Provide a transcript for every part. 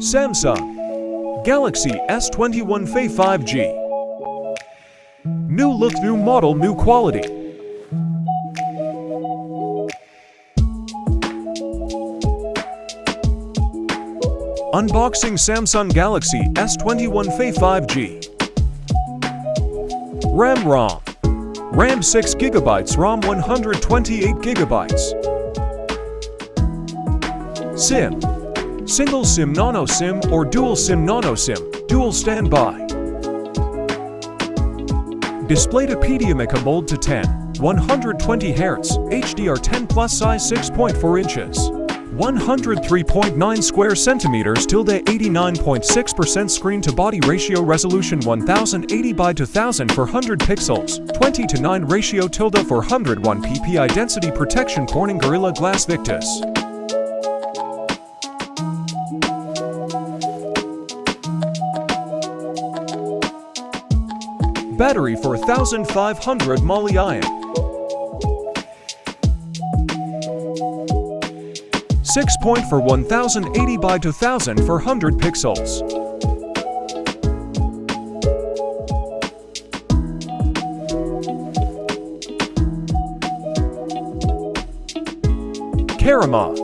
Samsung Galaxy S21 FE 5G New look, new model, new quality. Unboxing Samsung Galaxy S21 FE 5G RAM ROM. RAM 6 GB ROM 128 GB SIM Single SIM Nano SIM or Dual SIM Nano SIM, Dual Standby Display to PDMA mold to 10, 120 Hz, HDR10 plus size 6.4 inches. 103.9 square centimeters tilde 89.6% screen to body ratio resolution 1080 by 2400 pixels 20 to 9 ratio tilde 401 ppi density protection Corning Gorilla Glass Victus Battery for 1500 mAh. 6 point for 1080 by 2400 pixels. Karama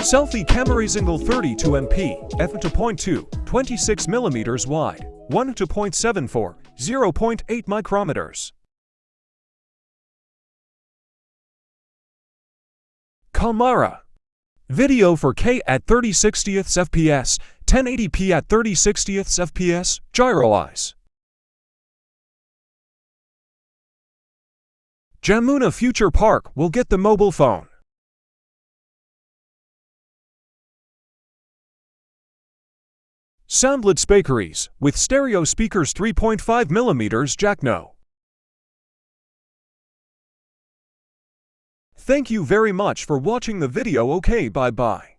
Selfie camera single 32 MP, f2.2, 26 mm wide, 1 to 0.74, 0.8 micrometers. Kamera Video for K at 30 60ths FPS, 1080p at 30 60ths FPS, gyro EIS. Jamuna Future Park will get the mobile phone. Soundlet Bakeries with stereo speakers 3.5mm jack no. Thank you very much for watching the video okay bye bye.